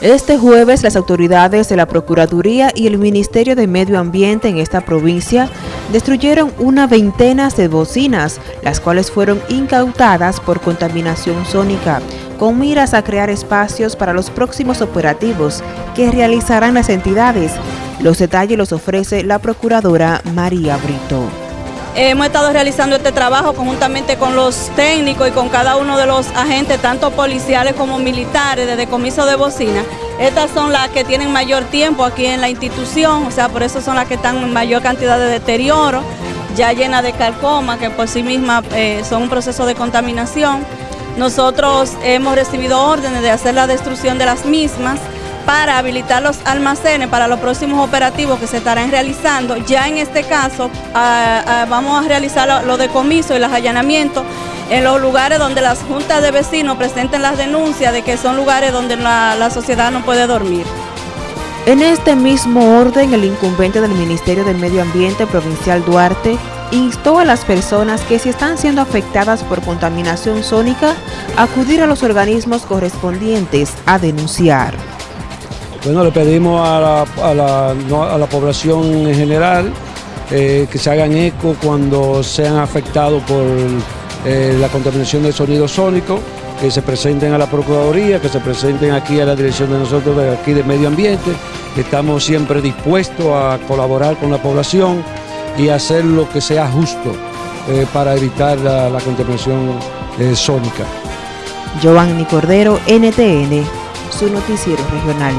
Este jueves las autoridades de la Procuraduría y el Ministerio de Medio Ambiente en esta provincia destruyeron una veintena de bocinas, las cuales fueron incautadas por contaminación sónica, con miras a crear espacios para los próximos operativos que realizarán las entidades. Los detalles los ofrece la Procuradora María Brito. Hemos estado realizando este trabajo conjuntamente con los técnicos y con cada uno de los agentes, tanto policiales como militares, de decomiso de bocina. Estas son las que tienen mayor tiempo aquí en la institución, o sea, por eso son las que están en mayor cantidad de deterioro, ya llenas de calcoma, que por sí mismas eh, son un proceso de contaminación. Nosotros hemos recibido órdenes de hacer la destrucción de las mismas, para habilitar los almacenes para los próximos operativos que se estarán realizando. Ya en este caso vamos a realizar los decomisos y los allanamientos en los lugares donde las juntas de vecinos presenten las denuncias de que son lugares donde la, la sociedad no puede dormir. En este mismo orden, el incumbente del Ministerio del Medio Ambiente Provincial Duarte instó a las personas que si están siendo afectadas por contaminación sónica, acudir a los organismos correspondientes a denunciar. Bueno, le pedimos a la, población en general eh, que se hagan eco cuando sean afectados por eh, la contaminación del sonido sónico, que se presenten a la Procuraduría, que se presenten aquí a la dirección de nosotros de aquí de Medio Ambiente, estamos siempre dispuestos a colaborar con la población y hacer lo que sea justo eh, para evitar la, la contaminación sónica. Giovanni Cordero, NTN, su noticiero regional.